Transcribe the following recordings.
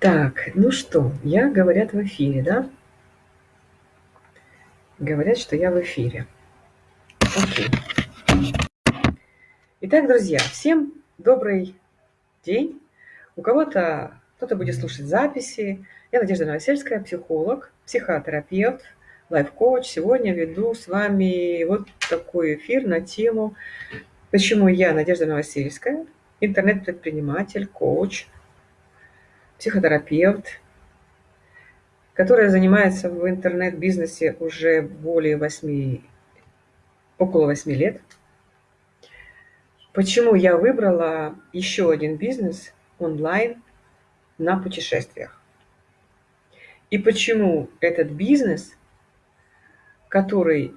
Так, ну что, я, говорят, в эфире, да? Говорят, что я в эфире. Окей. Итак, друзья, всем добрый день. У кого-то, кто-то будет слушать записи. Я Надежда Новосельская, психолог, психотерапевт, лайф-коуч. Сегодня веду с вами вот такой эфир на тему «Почему я, Надежда Новосельская, интернет-предприниматель, коуч, психотерапевт, которая занимается в интернет-бизнесе уже более 8, около 8 лет. Почему я выбрала еще один бизнес онлайн на путешествиях? И почему этот бизнес, который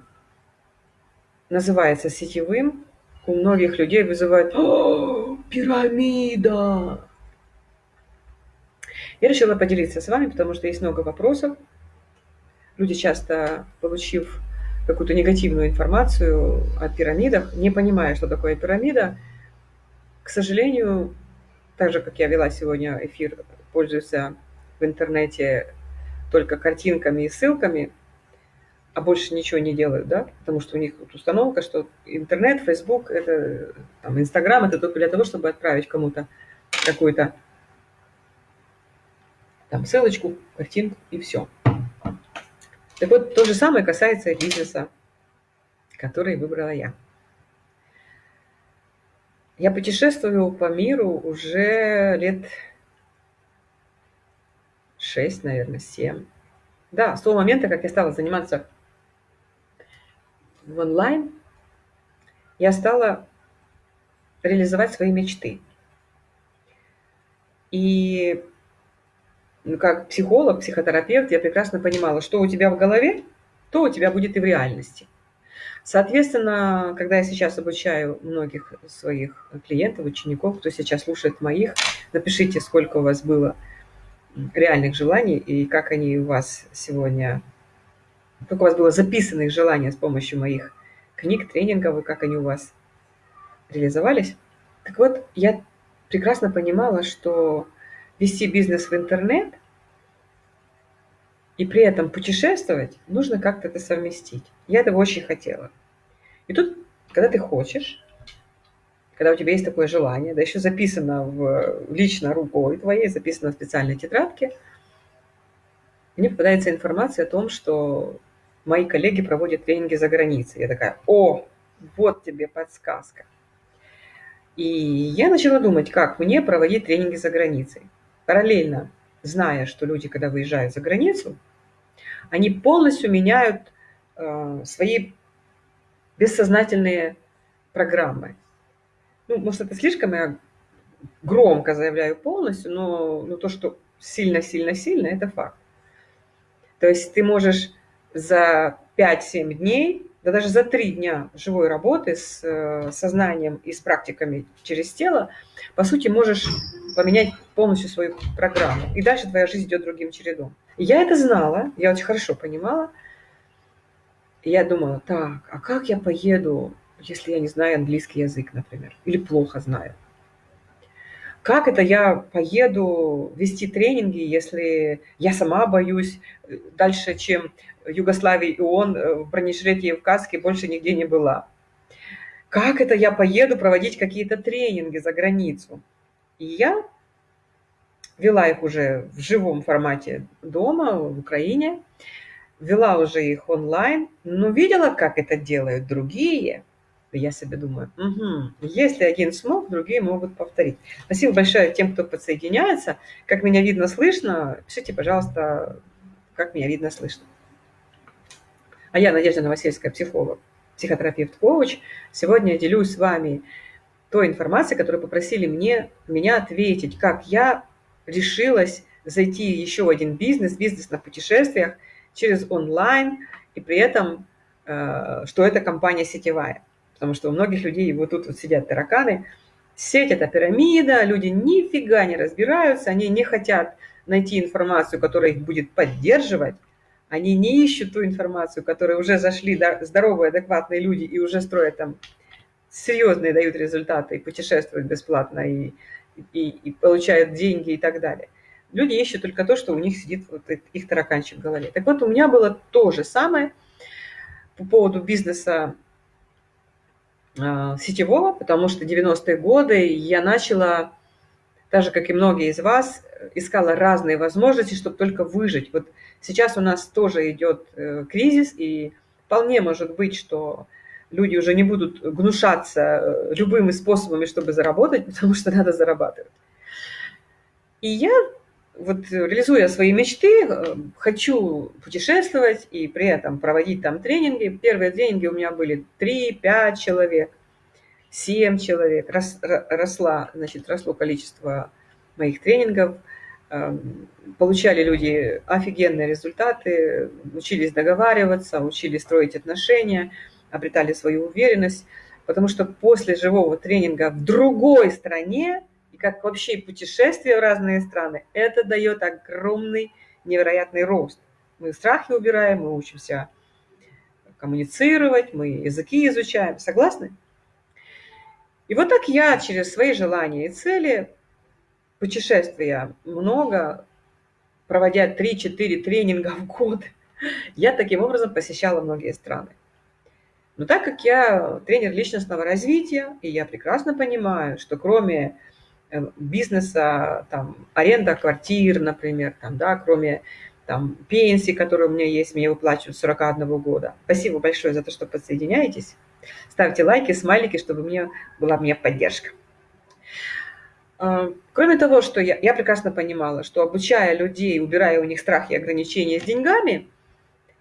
называется сетевым, у многих людей вызывает «О, пирамида!» Я решила поделиться с вами, потому что есть много вопросов. Люди часто, получив какую-то негативную информацию о пирамидах, не понимая, что такое пирамида, к сожалению, так же, как я вела сегодня эфир, пользуются в интернете только картинками и ссылками, а больше ничего не делают, да, потому что у них вот установка, что интернет, Facebook, это, там, Инстаграм, это только для того, чтобы отправить кому-то какую-то там ссылочку, картинку и все. Так вот, то же самое касается бизнеса, который выбрала я. Я путешествую по миру уже лет 6, наверное, 7. Да, с того момента, как я стала заниматься в онлайн, я стала реализовать свои мечты. И как психолог, психотерапевт, я прекрасно понимала, что у тебя в голове, то у тебя будет и в реальности. Соответственно, когда я сейчас обучаю многих своих клиентов, учеников, кто сейчас слушает моих, напишите, сколько у вас было реальных желаний и как они у вас сегодня, как у вас было записанных желаний с помощью моих книг, тренингов, и как они у вас реализовались. Так вот, я прекрасно понимала, что вести бизнес в интернет и при этом путешествовать, нужно как-то это совместить. Я этого очень хотела. И тут, когда ты хочешь, когда у тебя есть такое желание, да еще записано в, лично рукой твоей, записано в специальной тетрадке, мне попадается информация о том, что мои коллеги проводят тренинги за границей. Я такая, о, вот тебе подсказка. И я начала думать, как мне проводить тренинги за границей параллельно зная, что люди, когда выезжают за границу, они полностью меняют э, свои бессознательные программы. Ну, может, это слишком я громко заявляю полностью, но, но то, что сильно-сильно-сильно, это факт. То есть ты можешь за 5-7 дней да даже за три дня живой работы с э, сознанием и с практиками через тело, по сути, можешь поменять полностью свою программу. И дальше твоя жизнь идет другим чередом. И я это знала, я очень хорошо понимала. И я думала, так, а как я поеду, если я не знаю английский язык, например, или плохо знаю? Как это я поеду вести тренинги, если я сама боюсь э, дальше, чем Югославии и ООН э, в в каске больше нигде не была? Как это я поеду проводить какие-то тренинги за границу? И я вела их уже в живом формате дома, в Украине, вела уже их онлайн, но видела, как это делают другие – я себе думаю, угу, если один смог, другие могут повторить. Спасибо большое тем, кто подсоединяется. Как меня видно, слышно, пишите, пожалуйста, как меня видно, слышно. А я Надежда Новосельская, психолог, психотерапевт, коуч. Сегодня я делюсь с вами той информацией, которую попросили мне, меня ответить, как я решилась зайти в еще один бизнес, бизнес на путешествиях через онлайн, и при этом, э, что это компания сетевая потому что у многих людей вот тут вот сидят тараканы. Сеть – это пирамида, люди нифига не разбираются, они не хотят найти информацию, которая их будет поддерживать, они не ищут ту информацию, которой уже зашли здоровые, адекватные люди и уже строят там серьезные, дают результаты, и путешествуют бесплатно, и, и, и получают деньги и так далее. Люди ищут только то, что у них сидит вот их тараканчик в голове. Так вот, у меня было то же самое по поводу бизнеса э, сетевого, потому что 90-е годы я начала, так же, как и многие из вас, искала разные возможности, чтобы только выжить. Вот сейчас у нас тоже идет э, кризис, и вполне может быть, что люди уже не будут гнушаться э, любыми способами, чтобы заработать, потому что надо зарабатывать. И я, вот реализуя свои мечты, э, хочу путешествовать и при этом проводить там тренинги. Первые тренинги у меня были 3-5 человек, 7 человек. Рос, росла, значит, росло количество моих тренингов. Эм, получали люди офигенные результаты, учились договариваться, учились строить отношения – обретали свою уверенность, потому что после живого тренинга в другой стране, и как вообще путешествие в разные страны, это дает огромный невероятный рост. Мы страхи убираем, мы учимся коммуницировать, мы языки изучаем. Согласны? И вот так я через свои желания и цели, путешествия много, проводя 3-4 тренинга в год, я таким образом посещала многие страны. Но так как я тренер личностного развития, и я прекрасно понимаю, что кроме э, бизнеса, там, аренда квартир, например, там, да, кроме там, пенсии, которые у меня есть, мне выплачивают с 41 года. Спасибо большое за то, что подсоединяетесь. Ставьте лайки, смайлики, чтобы мне была мне поддержка. А, кроме того, что я, я прекрасно понимала, что обучая людей, убирая у них страхи и ограничения с деньгами,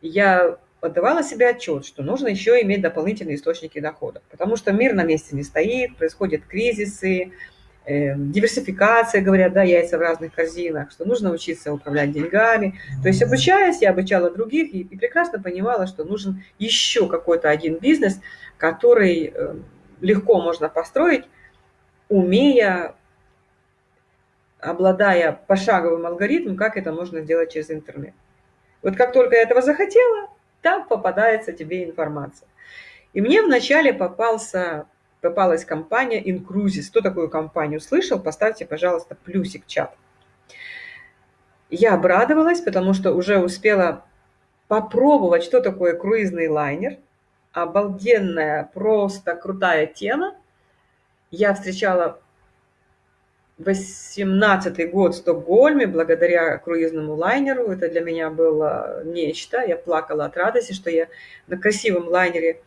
я отдавала себе отчет, что нужно еще иметь дополнительные источники дохода, потому что мир на месте не стоит, происходят кризисы, э, диверсификация, говорят, да, яйца в разных корзинах, что нужно учиться управлять деньгами. То есть обучаясь, я обучала других и, и прекрасно понимала, что нужен еще какой-то один бизнес, который э, легко можно построить, умея, обладая пошаговым алгоритмом, как это можно сделать через интернет. Вот как только я этого захотела, там попадается тебе информация. И мне вначале попался, попалась компания Incruises. Кто такую компанию слышал? Поставьте, пожалуйста, плюсик в чат. Я обрадовалась, потому что уже успела попробовать, что такое круизный лайнер. Обалденная, просто крутая тема. Я встречала 18 год в Стокгольме благодаря круизному лайнеру. Это для меня было нечто. Я плакала от радости, что я на красивом лайнере,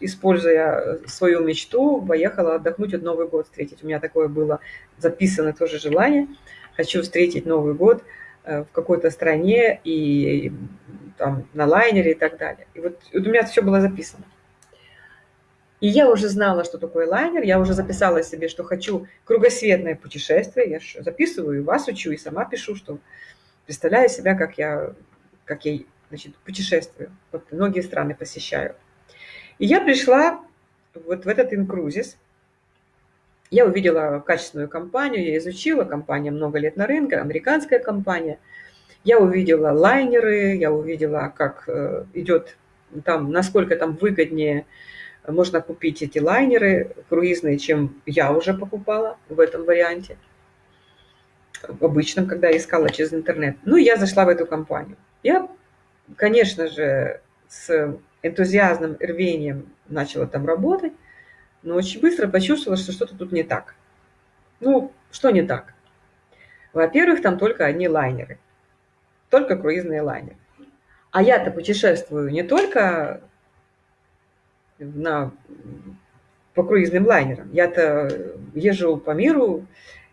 используя свою мечту, поехала отдохнуть от Новый год встретить. У меня такое было записано тоже желание. Хочу встретить Новый год э, в какой-то стране и там на лайнере и так далее. И вот, вот у меня все было записано. И я уже знала, что такое лайнер, я уже записала себе, что хочу кругосветное путешествие. Я записываю, и вас учу, и сама пишу, что представляю себя, как я, как я значит, путешествую. Вот многие страны посещаю. И я пришла вот в этот инкрузис. Я увидела качественную компанию, я изучила, компания много лет на рынке, американская компания. Я увидела лайнеры, я увидела, как э, идет там, насколько там выгоднее можно купить эти лайнеры круизные, чем я уже покупала в этом варианте, в обычном, когда искала через интернет. Ну, я зашла в эту компанию. Я, конечно же, с энтузиазмом, рвением начала там работать, но очень быстро почувствовала, что что-то тут не так. Ну, что не так? Во-первых, там только одни лайнеры, только круизные лайнеры. А я-то путешествую не только на, по круизным лайнерам. Я-то езжу по миру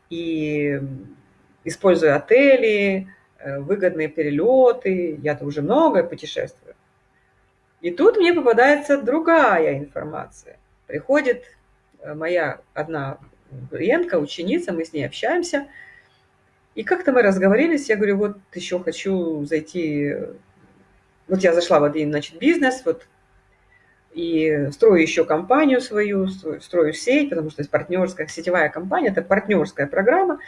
и использую отели, э, выгодные перелеты. Я-то уже много путешествую. И тут мне попадается другая информация. Приходит э, моя одна клиентка, ученица, мы с ней общаемся. И как-то мы разговорились, я говорю, вот еще хочу зайти, вот я зашла в один, значит, бизнес, вот и строю еще компанию свою, строю сеть, потому что есть партнерская, сетевая компания, это партнерская программа.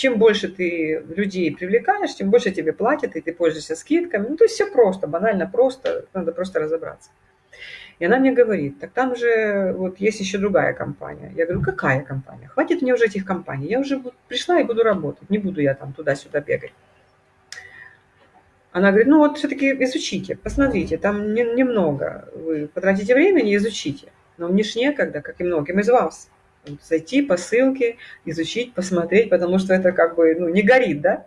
Чем больше ты людей привлекаешь, тем больше тебе платят, и ты пользуешься скидками. Ну, то есть все просто, банально просто, надо просто разобраться. И она мне говорит, так там же вот есть еще другая компания. Я говорю, какая компания? Хватит мне уже этих компаний. Я уже пришла и буду работать. Не буду я там туда-сюда бегать. Она говорит, ну вот все-таки изучите, посмотрите, там не, немного. Вы потратите времени, изучите. Но мне ж некогда, как и многим из вас. Зайти по ссылке, изучить, посмотреть, потому что это как бы ну, не горит, да?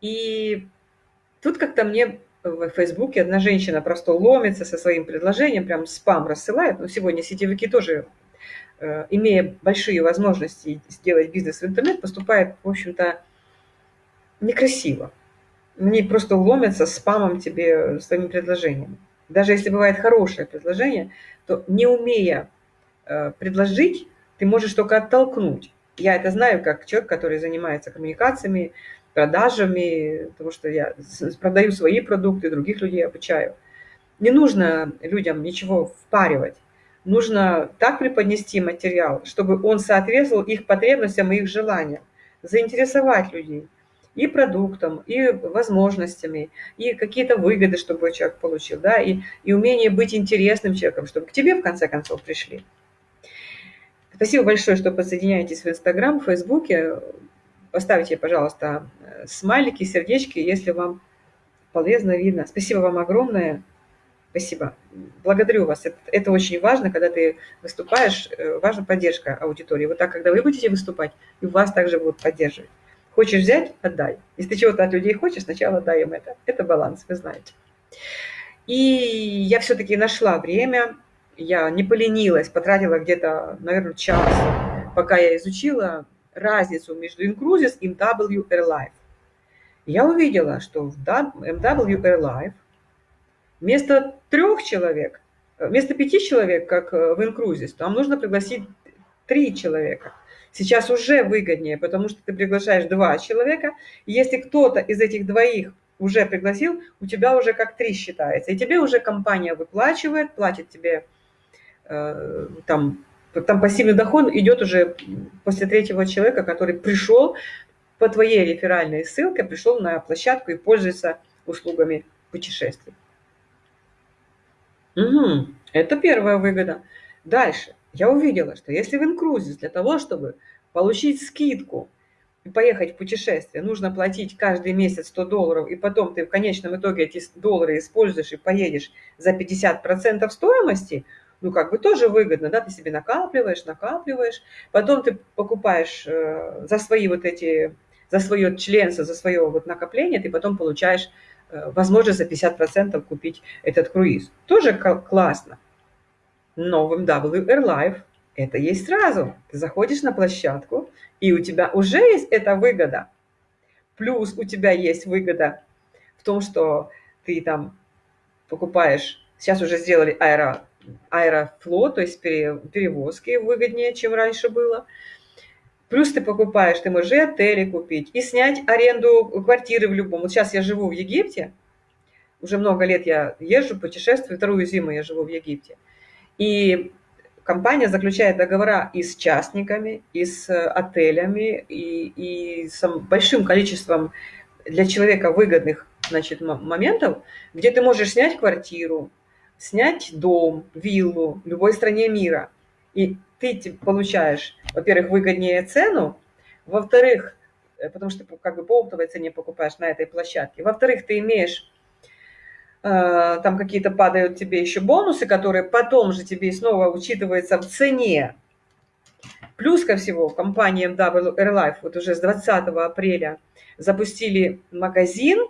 И тут как-то мне в Фейсбуке одна женщина просто ломится со своим предложением, прям спам рассылает. Но сегодня сетевики тоже, э, имея большие возможности сделать бизнес в интернет, поступает, в общем-то, некрасиво. Они просто ломятся спамом тебе своими предложениями. Даже если бывает хорошее предложение, то не умея предложить, ты можешь только оттолкнуть. Я это знаю как человек, который занимается коммуникациями, продажами, потому что я продаю свои продукты, других людей обучаю. Не нужно людям ничего впаривать. Нужно так преподнести материал, чтобы он соответствовал их потребностям и их желаниям. Заинтересовать людей и продуктом, и возможностями, и какие-то выгоды, чтобы человек получил, да, и, и умение быть интересным человеком, чтобы к тебе в конце концов пришли. Спасибо большое, что подсоединяетесь в Инстаграм, в Фейсбуке. Поставьте, пожалуйста, смайлики, сердечки, если вам полезно, видно. Спасибо вам огромное. Спасибо. Благодарю вас. Это, это очень важно, когда ты выступаешь, э, важна поддержка аудитории. Вот так, когда вы будете выступать, и вас также будут поддерживать. Хочешь взять – отдай. Если ты чего-то от людей хочешь, сначала дай им это. Это баланс, вы знаете. И я все-таки нашла время, я не поленилась, потратила где-то, наверное, час, пока я изучила разницу между Incruises и MW Airlife. Я увидела, что в MW Airlife вместо трех человек, вместо пяти человек, как в Incruises, там нужно пригласить три человека. Сейчас уже выгоднее, потому что ты приглашаешь два человека, если кто-то из этих двоих уже пригласил, у тебя уже как три считается. И тебе уже компания выплачивает, платит тебе э, там там пассивный доход идет уже после третьего человека, который пришел по твоей реферальной ссылке, пришел на площадку и пользуется услугами путешествий. Угу, это первая выгода. Дальше. Я увидела, что если в инкрузис для того, чтобы получить скидку и поехать в путешествие, нужно платить каждый месяц 100 долларов, и потом ты в конечном итоге эти доллары используешь и поедешь за 50% стоимости – ну, как бы тоже выгодно, да, ты себе накапливаешь, накапливаешь, потом ты покупаешь э, за свои вот эти, за свое членство, за свое вот накопление, ты потом получаешь э, возможность за 50% купить этот круиз. Тоже классно. Но в MW Airlife это есть сразу. Ты заходишь на площадку, и у тебя уже есть эта выгода. Плюс у тебя есть выгода в том, что ты там покупаешь, сейчас уже сделали аэро, аэрофлот, то есть перевозки выгоднее, чем раньше было. Плюс ты покупаешь, ты можешь и отели купить, и снять аренду квартиры в любом. Вот сейчас я живу в Египте, уже много лет я езжу, путешествую, вторую зиму я живу в Египте. И компания заключает договора и с частниками, и с отелями, и, и с большим количеством для человека выгодных значит, моментов, где ты можешь снять квартиру, снять дом, виллу в любой стране мира. И ты получаешь, во-первых, выгоднее цену, во-вторых, э, потому что как бы по оптовой цене покупаешь на этой площадке, во-вторых, ты имеешь э, там какие-то падают тебе еще бонусы, которые потом же тебе снова учитываются в цене. Плюс ко всему, компания MW Airlife вот уже с 20 апреля запустили магазин,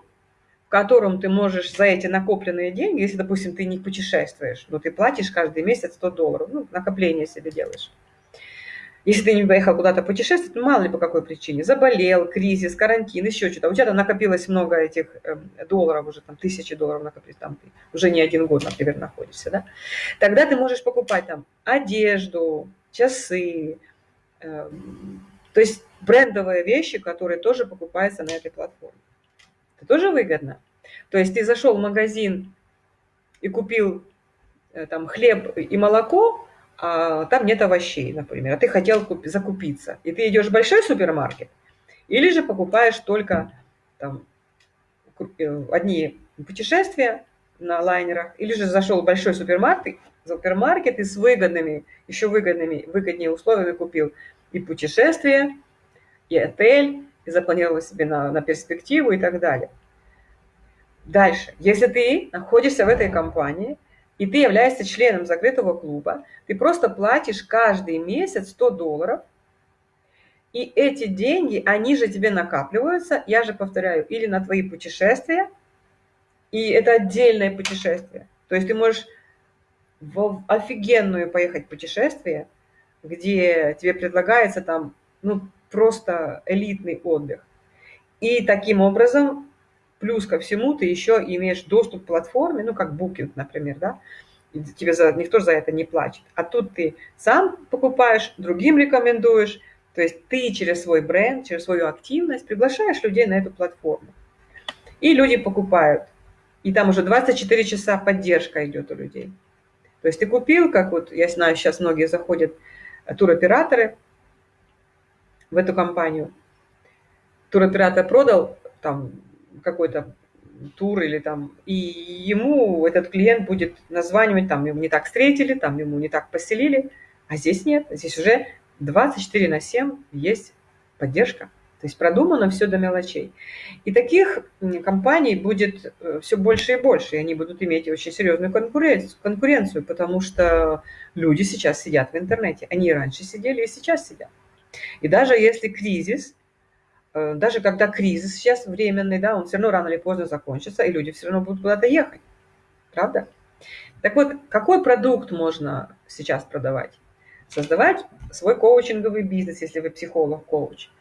котором ты можешь за эти накопленные деньги, если, допустим, ты не путешествуешь, но ты платишь каждый месяц 100 долларов, ну, накопление себе делаешь. Если ты не поехал куда-то путешествовать, ну, мало ли по какой причине, заболел, кризис, карантин, еще что-то, у тебя там накопилось много этих э, долларов, уже там тысячи долларов накопилось, там ты уже не один год, например, находишься, да, тогда ты можешь покупать там одежду, часы, э, то есть брендовые вещи, которые тоже покупаются на этой платформе. Это тоже выгодно. То есть ты зашел в магазин и купил э, там хлеб и молоко, а там нет овощей, например, а ты хотел купить, закупиться. И ты идешь в большой супермаркет, или же покупаешь только там, э, одни путешествия, на лайнерах, или же зашел в большой супермаркет, супермаркет и с выгодными, еще выгодными, выгоднее условиями купил и путешествие, и отель, и запланировал себе на, на перспективу и так далее. Дальше. Если ты находишься в этой компании, и ты являешься членом закрытого клуба, ты просто платишь каждый месяц 100 долларов, и эти деньги, они же тебе накапливаются, я же повторяю, или на твои путешествия, и это отдельное путешествие. То есть ты можешь в офигенную поехать путешествие, где тебе предлагается там, ну, просто элитный отдых. И таким образом, плюс ко всему, ты еще имеешь доступ к платформе, ну, как Booking, например, да, тебе за, никто за это не платит. А тут ты сам покупаешь, другим рекомендуешь, то есть ты через свой бренд, через свою активность приглашаешь людей на эту платформу. И люди покупают. И там уже 24 часа поддержка идет у людей. То есть ты купил, как вот, я знаю, сейчас многие заходят, туроператоры в эту компанию. Туроператор продал там какой-то тур или там, и ему этот клиент будет названивать, там ему не так встретили, там ему не так поселили, а здесь нет, здесь уже 24 на 7 есть поддержка. То есть продумано все до мелочей. И таких компаний будет э, все больше и больше, и они будут иметь очень серьезную конкуренцию, конкуренцию, потому что люди сейчас сидят в интернете. Они и раньше сидели, и сейчас сидят. И даже если кризис, э, даже когда кризис сейчас временный, да, он все равно рано или поздно закончится, и люди все равно будут куда-то ехать. Правда? Так вот, какой продукт можно сейчас продавать? Создавать свой коучинговый бизнес, если вы психолог-коуч –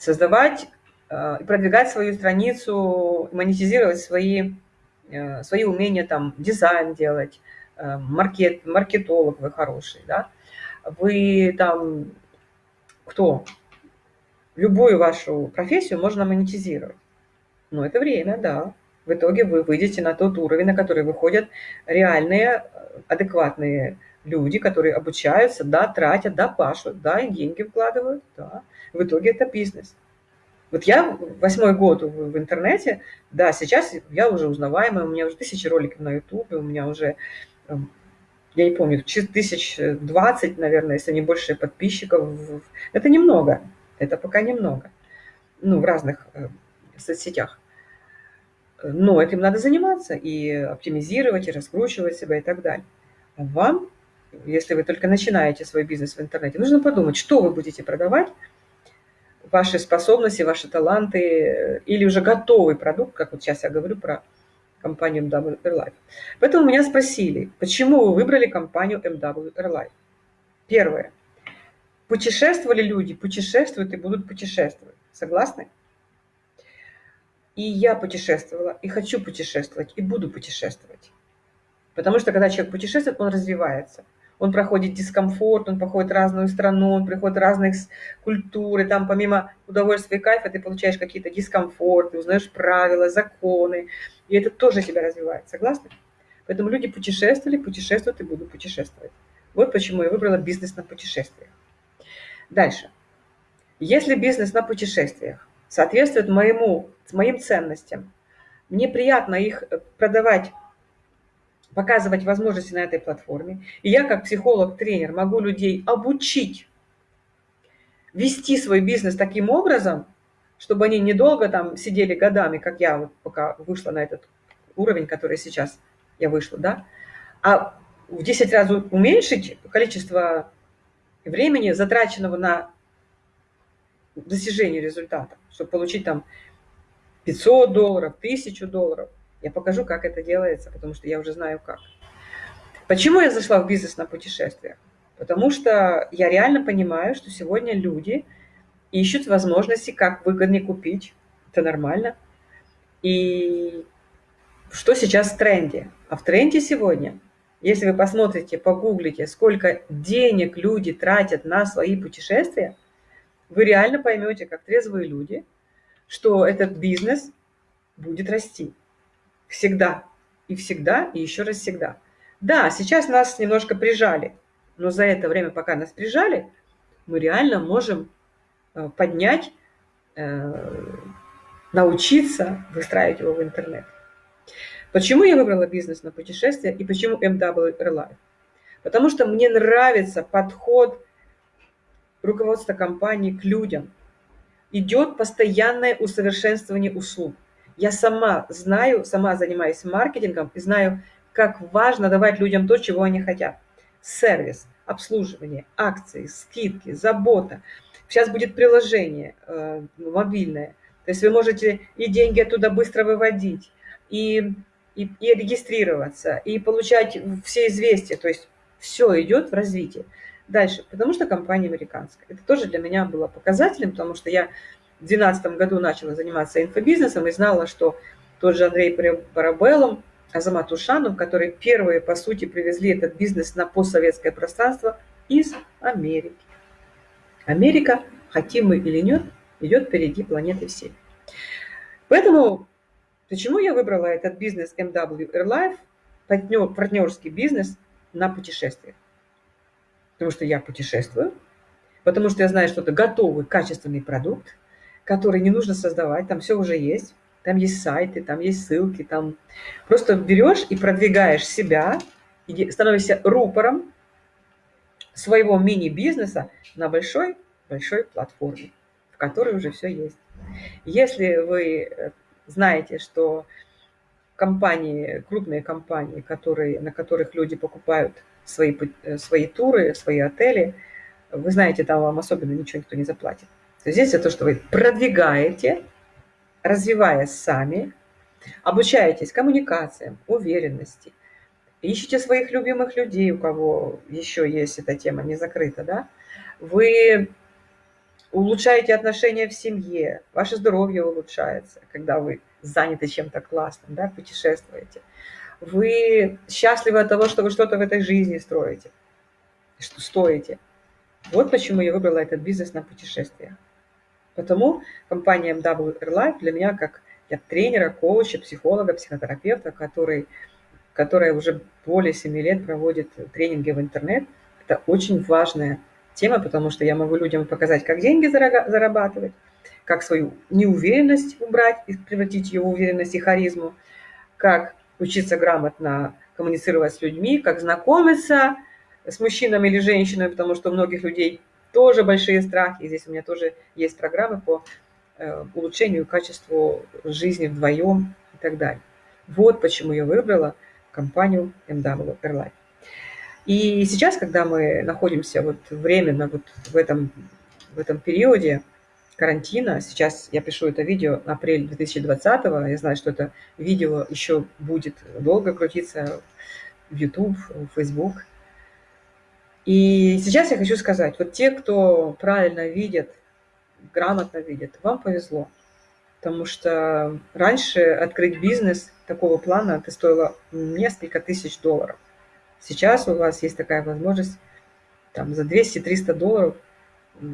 создавать э, и продвигать свою страницу, монетизировать свои, э, свои умения, там, дизайн делать, маркет, маркетолог вы хороший, да, вы там, кто, любую вашу профессию можно монетизировать. Но это время, да. В итоге вы выйдете на тот уровень, на который выходят реальные, адекватные люди, которые обучаются, да, тратят, да, пашут, да, и деньги вкладывают, да. В итоге это бизнес. Вот я восьмой год в, интернете, да, сейчас я уже узнаваемая, у меня уже тысячи роликов на ютубе, у меня уже, эм, я не помню, тысяч двадцать, наверное, если не больше подписчиков. Это немного, это пока немного, ну, в разных э, соцсетях. Но этим надо заниматься и оптимизировать, и раскручивать себя и так далее. А вам, если вы только начинаете свой бизнес в интернете, нужно подумать, что вы будете продавать, ваши способности, ваши таланты э, или уже готовый продукт, как вот сейчас я говорю про компанию MW Airlife. Поэтому меня спросили, почему вы выбрали компанию MW Airlife? Первое. Путешествовали люди, путешествуют и будут путешествовать. Согласны? И я путешествовала, и хочу путешествовать, и буду путешествовать. Потому что когда человек путешествует, он развивается – он проходит дискомфорт, он проходит разную страну, он приходит разных культур, и там помимо удовольствия и кайфа ты получаешь какие-то дискомфорты, узнаешь правила, законы, и это тоже тебя развивает, согласны? Поэтому люди путешествовали, путешествуют и будут путешествовать. Вот почему я выбрала бизнес на путешествиях. Дальше. Если бизнес на путешествиях соответствует моему, моим ценностям, мне приятно их продавать показывать возможности на этой платформе. И я как психолог-тренер могу людей обучить вести свой бизнес таким образом, чтобы они недолго там сидели годами, как я вот пока вышла на этот уровень, который сейчас я вышла, да, а в 10 раз уменьшить количество времени, затраченного на достижение результата, чтобы получить там 500 долларов, 1000 долларов. Я покажу, как это делается, потому что я уже знаю как. Почему я зашла в бизнес на путешествиях? Потому что я реально понимаю, что сегодня люди ищут возможности, как выгоднее купить. Это нормально. И что сейчас в тренде? А в тренде сегодня, если вы посмотрите, погуглите, сколько денег люди тратят на свои путешествия, вы реально поймете, как трезвые люди, что этот бизнес будет расти. Всегда. И всегда, и еще раз всегда. Да, сейчас нас немножко прижали, но за это время, пока нас прижали, мы реально можем поднять, э, научиться выстраивать его в интернет. Почему я выбрала бизнес на путешествия и почему MW Airline? Потому что мне нравится подход руководства компании к людям. Идет постоянное усовершенствование услуг. Я сама знаю, сама занимаюсь маркетингом и знаю, как важно давать людям то, чего они хотят. Сервис, обслуживание, акции, скидки, забота. Сейчас будет приложение э, мобильное. То есть вы можете и деньги оттуда быстро выводить, и, и, и регистрироваться, и получать все известия. То есть все идет в развитие. Дальше, потому что компания американская. Это тоже для меня было показателем, потому что я в 2012 году начала заниматься инфобизнесом и знала, что тот же Андрей Парабеллум, Азамат Ушанов, которые первые, по сути, привезли этот бизнес на постсоветское пространство из Америки. Америка, хотим мы или нет, идет впереди планеты всей. Поэтому, почему я выбрала этот бизнес MW Airlife, партнер, партнерский бизнес на путешествиях? Потому что я путешествую, потому что я знаю, что это готовый, качественный продукт, который не нужно создавать, там все уже есть, там есть сайты, там есть ссылки, там просто берешь и продвигаешь себя, и становишься рупором своего мини-бизнеса на большой, большой платформе, в которой уже все есть. Если вы э, знаете, что компании, крупные компании, которые, на которых люди покупают свои, э, свои туры, свои отели, вы знаете, там вам особенно ничего никто не заплатит. То здесь это то, что вы продвигаете, развиваясь сами, обучаетесь коммуникациям, уверенности, ищите своих любимых людей, у кого еще есть эта тема не закрыта, да, вы улучшаете отношения в семье, ваше здоровье улучшается, когда вы заняты чем-то классным, да, путешествуете. Вы счастливы от того, что вы что-то в этой жизни строите, что стоите. Вот почему я выбрала этот бизнес на путешествия. Потому компания MW Airlife для меня как для тренера, коуча, психолога, психотерапевта, который, которая уже более 7 лет проводит тренинги в интернет, это очень важная тема, потому что я могу людям показать, как деньги зарабатывать, как свою неуверенность убрать и превратить ее в уверенность и харизму, как учиться грамотно коммуницировать с людьми, как знакомиться с мужчинами или женщинами, потому что у многих людей тоже большие страхи. И здесь у меня тоже есть программы по э, улучшению качества жизни вдвоем и так далее. Вот почему я выбрала компанию MW Airline. И сейчас, когда мы находимся вот временно вот в этом, в этом периоде карантина, сейчас я пишу это видео апрель 2020, я знаю, что это видео еще будет долго крутиться в YouTube, в Facebook. И сейчас я хочу сказать, вот те, кто правильно видит, грамотно видит, вам повезло. Потому что раньше открыть бизнес такого плана это стоило несколько тысяч долларов. Сейчас у вас есть такая возможность там, за 200-300 долларов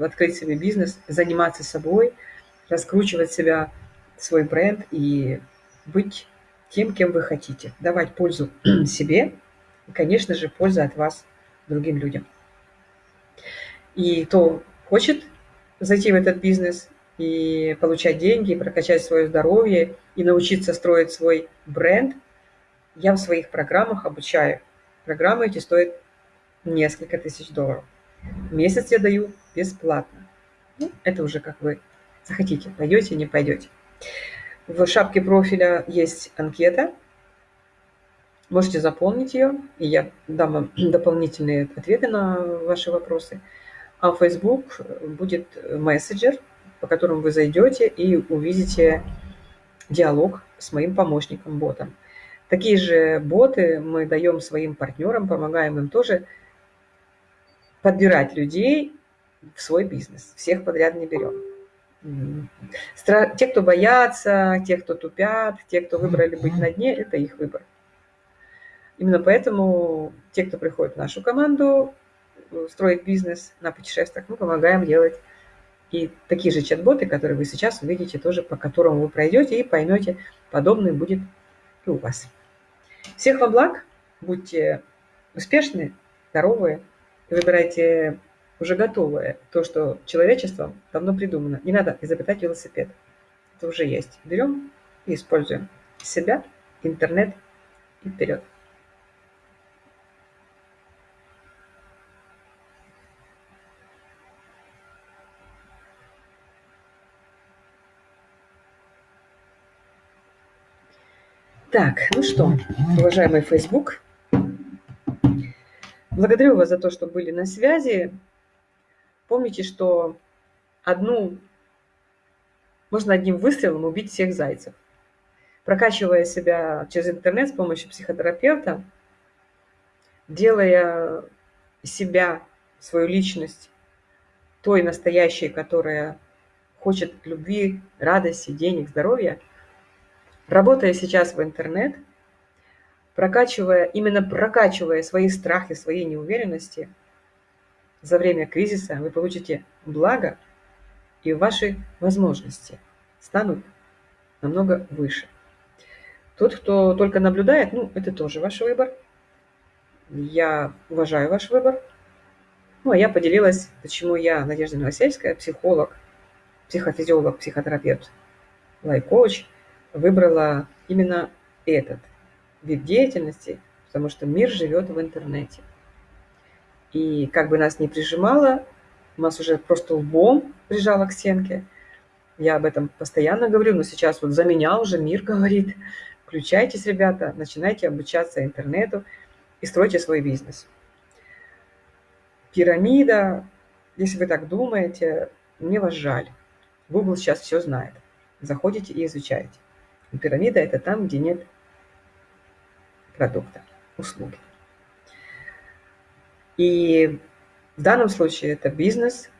открыть себе бизнес, заниматься собой, раскручивать себя, свой бренд и быть тем, кем вы хотите. Давать пользу себе и, конечно же, пользу от вас другим людям. И кто хочет зайти в этот бизнес и получать деньги, и прокачать свое здоровье, и научиться строить свой бренд, я в своих программах обучаю Программы эти стоят несколько тысяч долларов. Месяц я даю бесплатно. Ну, это уже как вы захотите, пойдете, не пойдете. В шапке профиля есть анкета. Можете заполнить ее, и я дам вам дополнительные ответы на ваши вопросы. А в Facebook будет мессенджер, по которому вы зайдете и увидите диалог с моим помощником, ботом. Такие же боты мы даем своим партнерам, помогаем им тоже подбирать людей в свой бизнес. Всех подряд не берем. Те, кто боятся, те, кто тупят, те, кто выбрали быть на дне, это их выбор. Именно поэтому те, кто приходит в нашу команду, строить бизнес на путешествиях, мы помогаем делать и такие же чат-боты, которые вы сейчас увидите, тоже по которым вы пройдете и поймете, подобное будет и у вас. Всех вам благ, будьте успешны, здоровые, выбирайте уже готовое, то, что человечеством давно придумано. Не надо изобретать велосипед. Это уже есть. Берем и используем себя, интернет И вперед. Так, ну что, уважаемый Facebook, благодарю вас за то, что были на связи. Помните, что одну, можно одним выстрелом убить всех зайцев. Прокачивая себя через интернет с помощью психотерапевта, делая себя, свою личность, той настоящей, которая хочет любви, радости, денег, здоровья – Работая сейчас в интернет, прокачивая, именно прокачивая свои страхи, свои неуверенности, за время кризиса вы получите благо, и ваши возможности станут намного выше. Тот, кто только наблюдает, ну, это тоже ваш выбор. Я уважаю ваш выбор. Ну, а я поделилась, почему я, Надежда Новосельская, психолог, психофизиолог, психотерапевт, лайк-коуч – выбрала именно этот вид деятельности, потому что мир живет в интернете. И как бы нас ни прижимало, нас уже просто лбом прижало к стенке. Я об этом постоянно говорю, но сейчас вот за меня уже мир говорит. Включайтесь, ребята, начинайте обучаться интернету и стройте свой бизнес. Пирамида, если вы так думаете, мне вас жаль. Google сейчас все знает. Заходите и изучайте. Пирамида – это там, где нет продукта, услуги. И в данном случае это бизнес,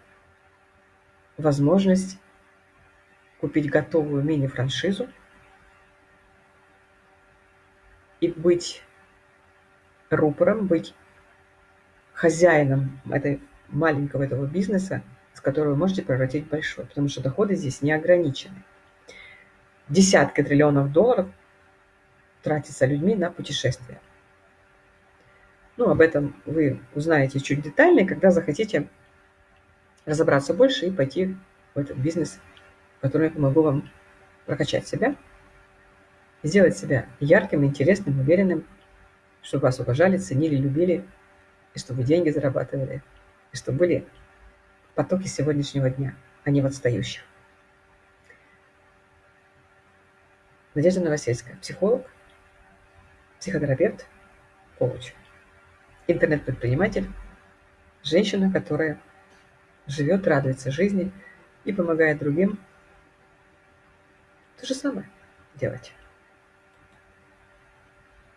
возможность купить готовую мини-франшизу и быть рупором, быть хозяином этой маленького этого бизнеса, с которого вы можете превратить большой, потому что доходы здесь не ограничены десятки триллионов долларов тратится людьми на путешествия. Ну, об этом вы узнаете чуть детальнее, когда захотите разобраться больше и пойти в этот бизнес, в котором я помогу вам прокачать себя, сделать себя ярким, интересным, уверенным, чтобы вас уважали, ценили, любили, и чтобы деньги зарабатывали, и чтобы были потоки сегодняшнего дня, а не в отстающих. Надежда Новосельская, психолог, психотерапевт, коуч, интернет-предприниматель, женщина, которая живет, радуется жизни и помогает другим то же самое делать.